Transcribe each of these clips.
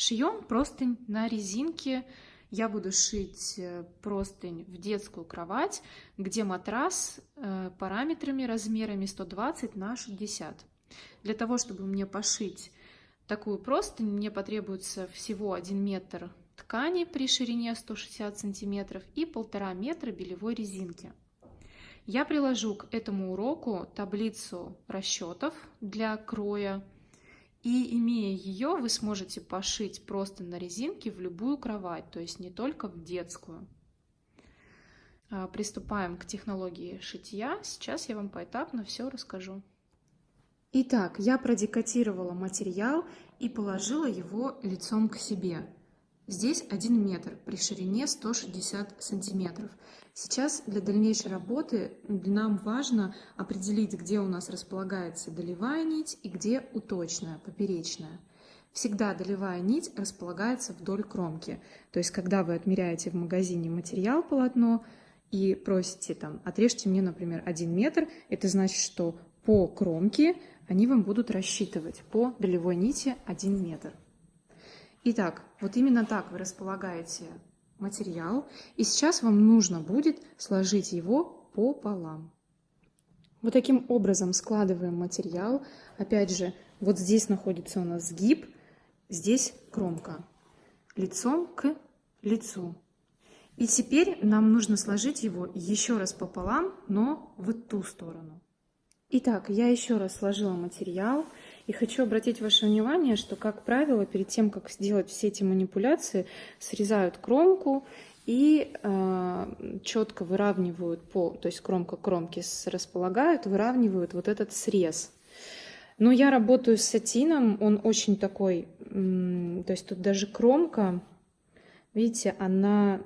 Шьем простынь на резинке. Я буду шить э, простынь в детскую кровать, где матрас э, параметрами, размерами 120 на 60. Для того, чтобы мне пошить такую простынь, мне потребуется всего 1 метр ткани при ширине 160 сантиметров и полтора метра белевой резинки. Я приложу к этому уроку таблицу расчетов для кроя и имея ее, вы сможете пошить просто на резинке в любую кровать, то есть не только в детскую. А, приступаем к технологии шитья. Сейчас я вам поэтапно все расскажу. Итак, я продекатировала материал и положила его лицом к себе. Здесь 1 метр при ширине 160 сантиметров. Сейчас для дальнейшей работы нам важно определить, где у нас располагается долевая нить и где уточная, поперечная. Всегда долевая нить располагается вдоль кромки. То есть, когда вы отмеряете в магазине материал полотно и просите там, отрежьте мне, например, 1 метр, это значит, что по кромке они вам будут рассчитывать по долевой нити 1 метр. Итак, вот именно так вы располагаете материал, и сейчас вам нужно будет сложить его пополам. Вот таким образом складываем материал. Опять же, вот здесь находится у нас сгиб, здесь кромка. Лицом к лицу. И теперь нам нужно сложить его еще раз пополам, но в ту сторону. Итак, я еще раз сложила материал и хочу обратить ваше внимание, что, как правило, перед тем, как сделать все эти манипуляции, срезают кромку и э, четко выравнивают по, то есть кромка кромки располагают, выравнивают вот этот срез. Но я работаю с сатином, он очень такой, то есть тут даже кромка, видите, она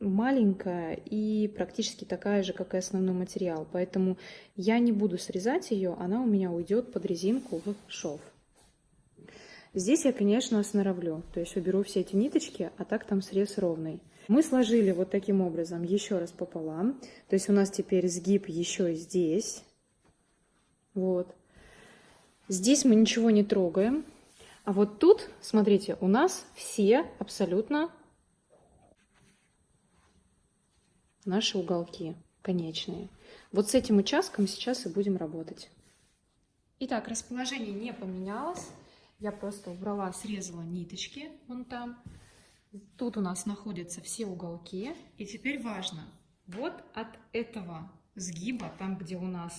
маленькая и практически такая же, как и основной материал. Поэтому я не буду срезать ее, она у меня уйдет под резинку в шов. Здесь я, конечно, сноровлю, то есть уберу все эти ниточки, а так там срез ровный. Мы сложили вот таким образом еще раз пополам, то есть у нас теперь сгиб еще здесь. Вот. Здесь мы ничего не трогаем. А вот тут, смотрите, у нас все абсолютно наши уголки конечные. Вот с этим участком сейчас и будем работать. Итак, расположение не поменялось. Я просто убрала, срезала ниточки вон там. Тут у нас находятся все уголки. И теперь важно, вот от этого сгиба, там, где у нас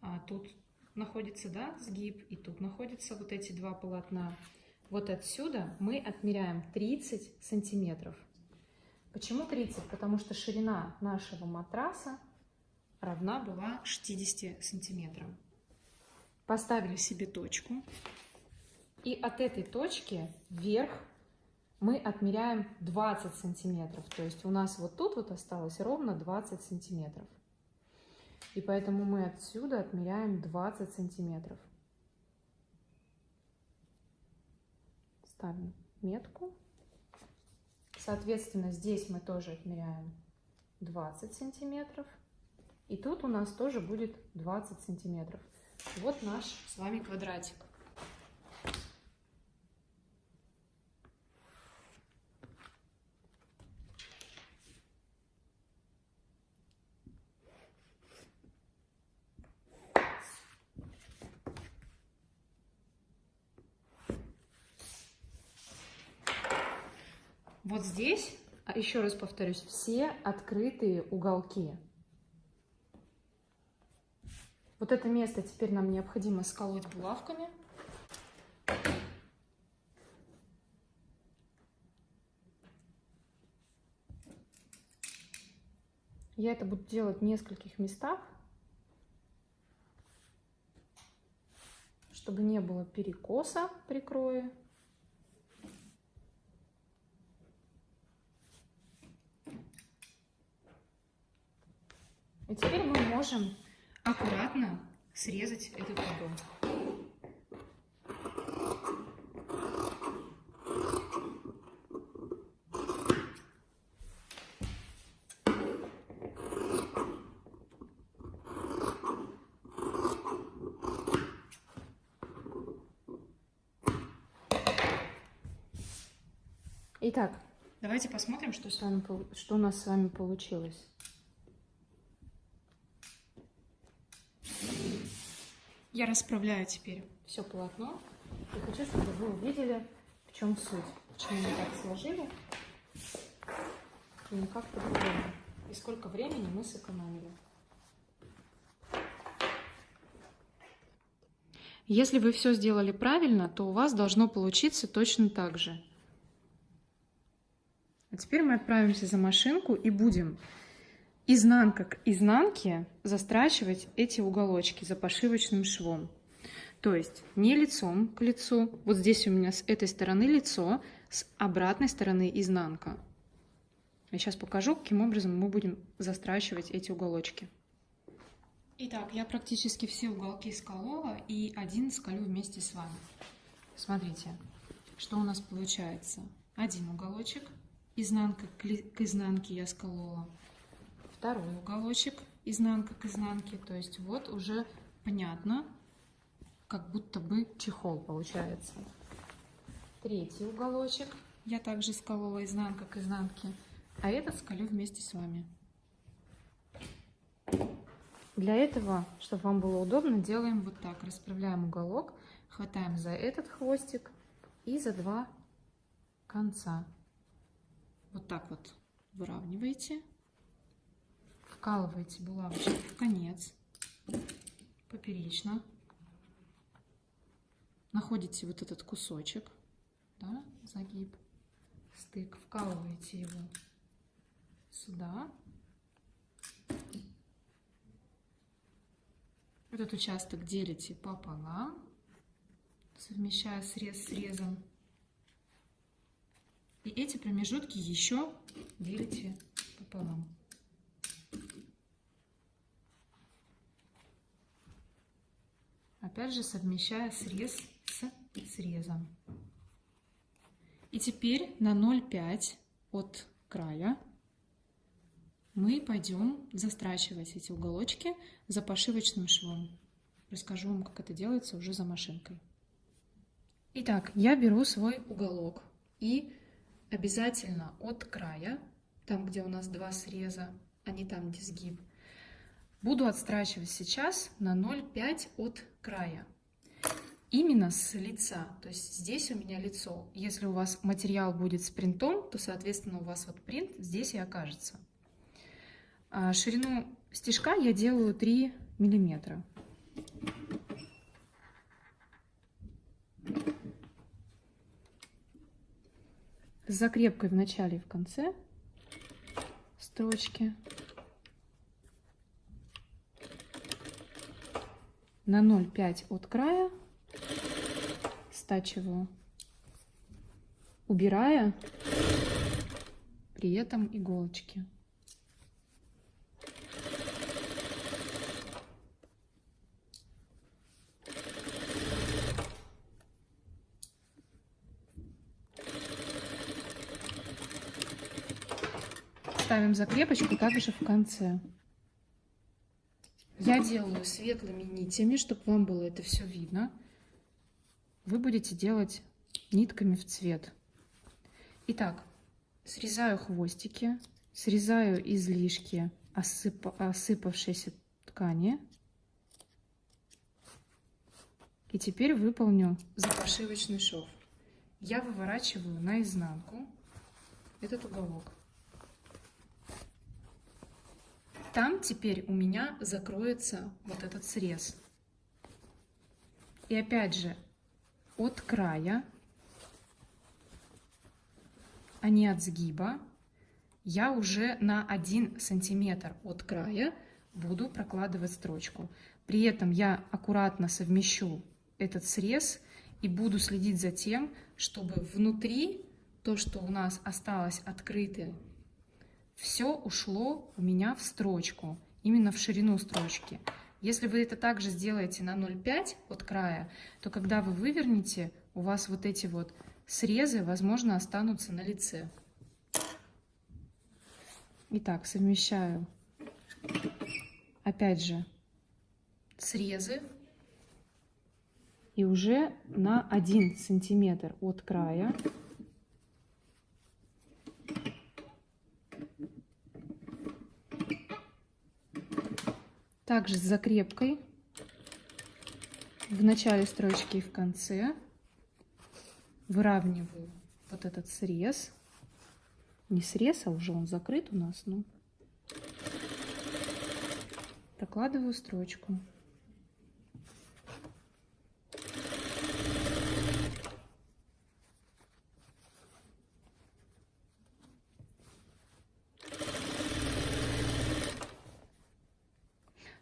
а, тут находится да, сгиб, и тут находятся вот эти два полотна, вот отсюда мы отмеряем 30 сантиметров. Почему 30? Потому что ширина нашего матраса равна была 60 сантиметрам. Поставили себе точку. И от этой точки вверх мы отмеряем 20 сантиметров. То есть у нас вот тут вот осталось ровно 20 сантиметров. И поэтому мы отсюда отмеряем 20 сантиметров. Ставим метку. Соответственно, здесь мы тоже отмеряем 20 сантиметров. И тут у нас тоже будет 20 сантиметров. Вот наш с вами квадратик. Вот здесь, а еще раз повторюсь, все открытые уголки. Вот это место теперь нам необходимо сколоть булавками. Я это буду делать в нескольких местах, чтобы не было перекоса при крое. И теперь мы можем аккуратно срезать этот угол. Итак, давайте посмотрим, что, с вами, что у нас с вами получилось. Я расправляю теперь все полотно и хочу, чтобы вы увидели, в чем суть, почему мы так сложили и не как по-другому, и сколько времени мы сэкономили. Если вы все сделали правильно, то у вас должно получиться точно так же. А теперь мы отправимся за машинку и будем изнанка к изнанке застрачивать эти уголочки за пошивочным швом. То есть не лицом к лицу, вот здесь у меня с этой стороны лицо, с обратной стороны изнанка. Я сейчас покажу, каким образом мы будем застрачивать эти уголочки. Итак, я практически все уголки сколола и один сколю вместе с вами. Смотрите, что у нас получается. Один уголочек, изнанка к изнанке я сколола второй уголочек, изнанка к изнанке. То есть вот уже понятно, как будто бы чехол получается. Третий уголочек я также сколола изнанка к изнанке, а этот сколю вместе с вами. Для этого, чтобы вам было удобно, делаем вот так. Расправляем уголок, хватаем за этот хвостик и за два конца. Вот так вот выравниваете вкалываете булавочку в конец, поперечно, находите вот этот кусочек, да, загиб, стык, вкалываете его сюда. Этот участок делите пополам, совмещая срез с срезом. И эти промежутки еще делите пополам. Опять же совмещая срез с срезом. И теперь на 0,5 от края мы пойдем застрачивать эти уголочки за пошивочным швом. Расскажу вам, как это делается уже за машинкой. Итак, я беру свой уголок и обязательно от края, там, где у нас два среза, а не там, где сгиб, Буду отстрачивать сейчас на 0,5 от края. Именно с лица. То есть здесь у меня лицо. Если у вас материал будет с принтом, то, соответственно, у вас вот принт здесь и окажется. А ширину стежка я делаю 3 миллиметра. С закрепкой в начале и в конце строчки. На 0,5 от края стачиваю, убирая при этом иголочки. Ставим закрепочку также в конце. Я делаю светлыми нитями, чтобы вам было это все видно. Вы будете делать нитками в цвет. Итак, срезаю хвостики, срезаю излишки осып... осыпавшейся ткани. И теперь выполню запошивочный шов. Я выворачиваю наизнанку этот уголок. Там теперь у меня закроется вот этот срез. И опять же, от края, а не от сгиба, я уже на 1 сантиметр от края буду прокладывать строчку. При этом я аккуратно совмещу этот срез и буду следить за тем, чтобы внутри то, что у нас осталось открытым все ушло у меня в строчку, именно в ширину строчки. Если вы это также сделаете на 0,5 от края, то когда вы вывернете, у вас вот эти вот срезы, возможно, останутся на лице. Итак, совмещаю, опять же, срезы. И уже на 1 сантиметр от края Также с закрепкой в начале строчки и в конце выравниваю вот этот срез. Не срез, а уже он закрыт у нас, но прокладываю строчку.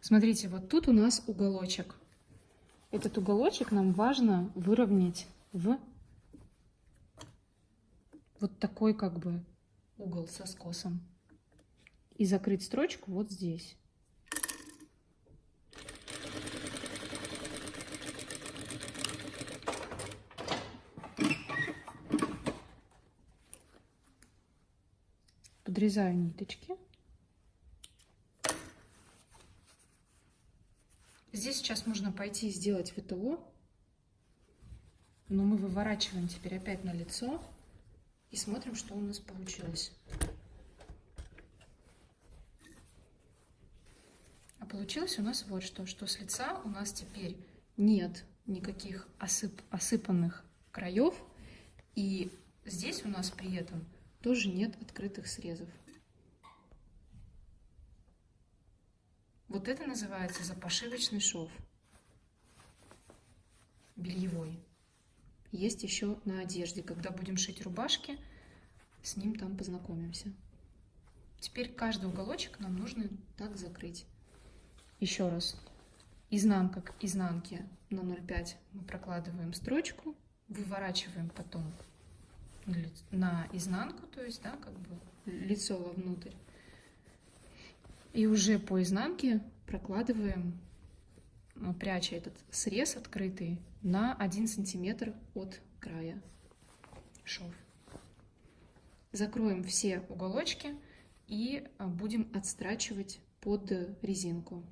Смотрите, вот тут у нас уголочек. Этот уголочек нам важно выровнять в вот такой как бы угол со скосом. И закрыть строчку вот здесь. Подрезаю ниточки. Здесь сейчас можно пойти и сделать ВТО, но мы выворачиваем теперь опять на лицо и смотрим, что у нас получилось. А получилось у нас вот что, что с лица у нас теперь нет никаких осып, осыпанных краев, и здесь у нас при этом тоже нет открытых срезов. Вот это называется запошивочный шов. Бельевой. Есть еще на одежде. Когда будем шить рубашки, с ним там познакомимся. Теперь каждый уголочек нам нужно так закрыть. Еще раз. Изнанка к изнанке на 0,5 мы прокладываем строчку, выворачиваем потом на изнанку, то есть, да, как бы лицо вовнутрь. И уже по изнанке прокладываем, э, пряча этот срез открытый, на 1 сантиметр от края шов. Закроем все уголочки и э, будем отстрачивать под резинку.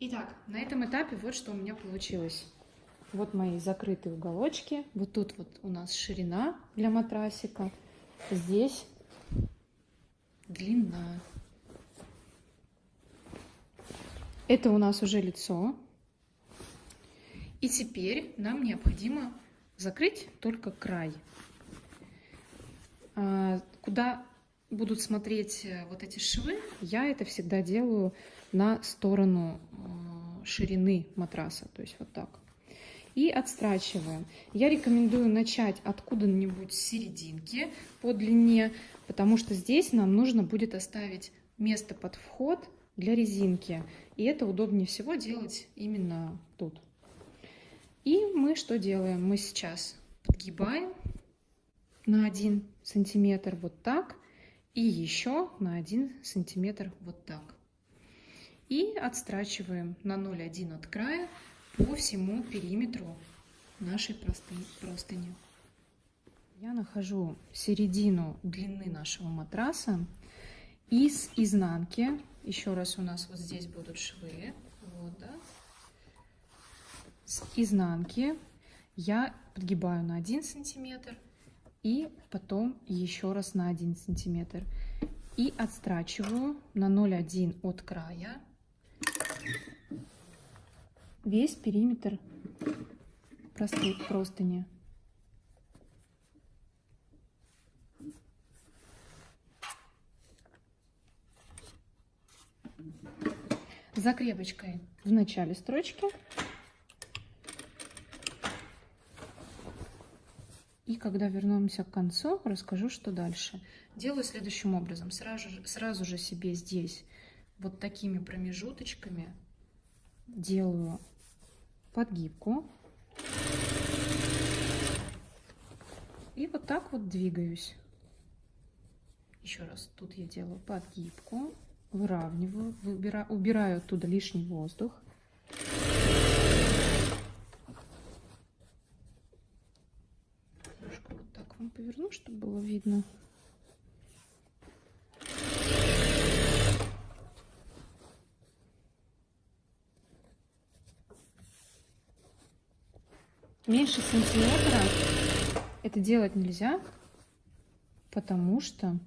Итак, на этом этапе вот что у меня получилось. Вот мои закрытые уголочки. Вот тут вот у нас ширина для матрасика. Здесь длина. Это у нас уже лицо. И теперь нам необходимо закрыть только край. А, куда будут смотреть э, вот эти швы, я это всегда делаю на сторону э, ширины матраса, то есть вот так. И отстрачиваем. Я рекомендую начать откуда-нибудь с серединки по длине, потому что здесь нам нужно будет оставить место под вход для резинки. И это удобнее всего делать именно тут. И мы что делаем? Мы сейчас подгибаем на 1 сантиметр вот так и еще на 1 сантиметр вот так. И отстрачиваем на 0,1 от края по всему периметру нашей простыни. Я нахожу середину длины нашего матраса и с изнанки еще раз у нас вот здесь будут швы. Вот, да. С изнанки я подгибаю на 1 сантиметр и потом еще раз на 1 сантиметр. И отстрачиваю на 0,1 от края весь периметр простыни. Закрепочкой в начале строчки. И когда вернемся к концу, расскажу, что дальше. Делаю следующим образом. Сразу, сразу же себе здесь вот такими промежуточками делаю подгибку. И вот так вот двигаюсь. Еще раз, тут я делаю подгибку выравниваю, выбираю, убираю оттуда лишний воздух. Немножко вот так вам поверну, чтобы было видно. Меньше сантиметра это делать нельзя, потому что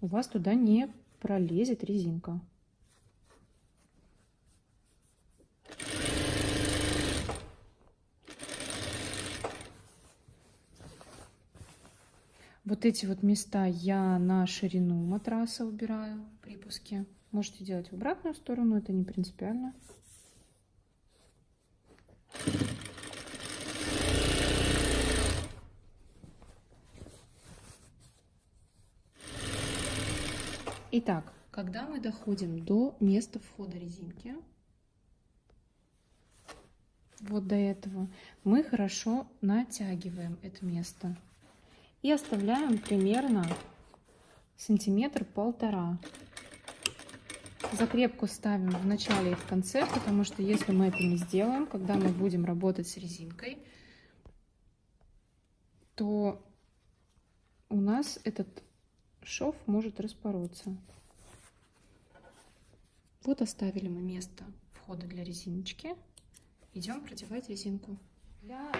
у вас туда не пролезет резинка. Вот эти вот места я на ширину матраса убираю припуски. Можете делать в обратную сторону, это не принципиально. Итак, когда мы доходим до места входа резинки, вот до этого, мы хорошо натягиваем это место и оставляем примерно сантиметр полтора. Закрепку ставим в начале и в конце, потому что если мы это не сделаем, когда мы будем работать с резинкой, то у нас этот шов может распороться. Вот оставили мы место входа для резиночки. Идем продевать резинку. Для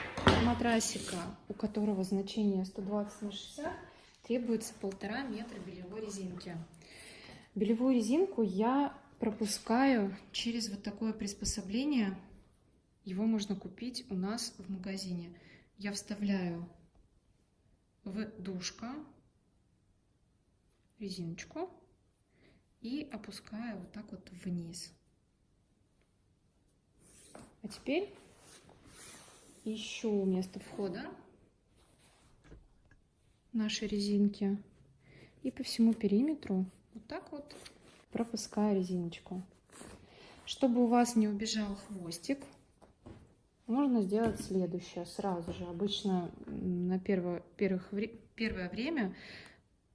матрасика, у которого значение 120 на 60, требуется полтора метра белевой резинки. Белевую резинку я пропускаю через вот такое приспособление. Его можно купить у нас в магазине. Я вставляю в душка резиночку и опускаю вот так вот вниз. А теперь ищу место входа нашей резинки и по всему периметру вот так вот пропускаю резиночку. Чтобы у вас не убежал хвостик, можно сделать следующее сразу же. Обычно на первое, первых, первое время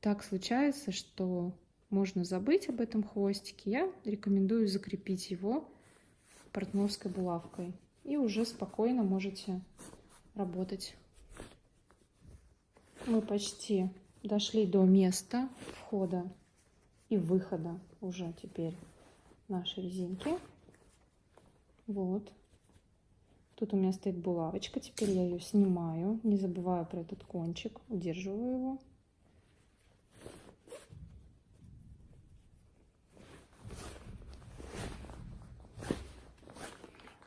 так случается, что можно забыть об этом хвостике. Я рекомендую закрепить его портновской булавкой. И уже спокойно можете работать. Мы почти дошли до места входа и выхода уже теперь нашей резинки. Вот. Тут у меня стоит булавочка. Теперь я ее снимаю. Не забываю про этот кончик. Удерживаю его.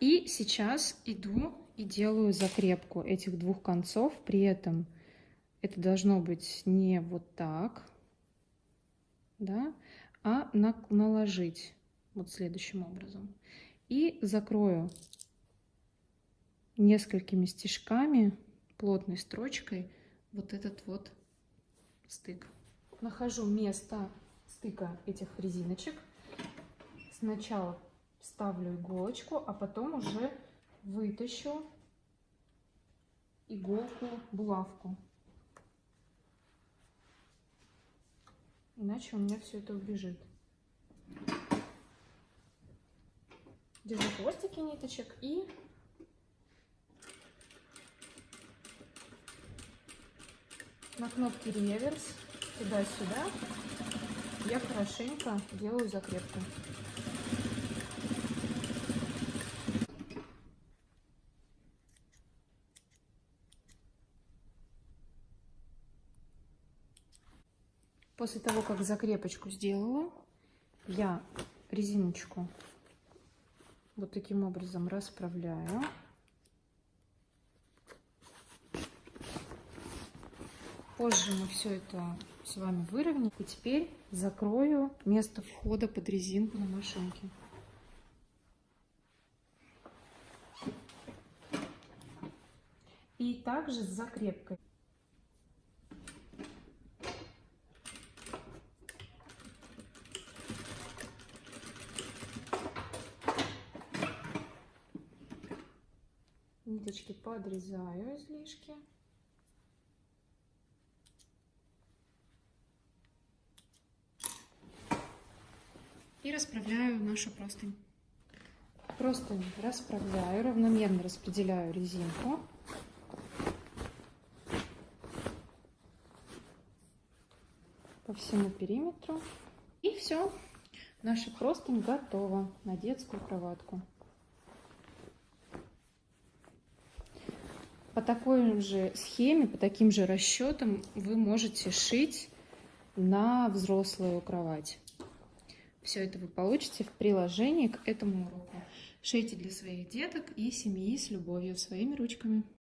И сейчас иду и делаю закрепку этих двух концов. При этом это должно быть не вот так, да, а на, наложить вот следующим образом. И закрою несколькими стежками, плотной строчкой, вот этот вот стык. Нахожу место стыка этих резиночек. Сначала ставлю иголочку, а потом уже вытащу иголку, булавку. Иначе у меня все это убежит. Держу хвостики ниточек и на кнопке реверс туда-сюда я хорошенько делаю закрепку. После того, как закрепочку сделала, я резиночку вот таким образом расправляю. Позже мы все это с вами выровняем. И теперь закрою место входа под резинку на машинке. И также с закрепкой. Ниточки подрезаю излишки. И расправляю нашу простынь. Простынь расправляю, равномерно распределяю резинку. по всему периметру. И все, наша простынь готова на детскую кроватку. По такой же схеме, по таким же расчетам вы можете шить на взрослую кровать. Все это вы получите в приложении к этому уроку. Шейте для своих деток и семьи с любовью своими ручками.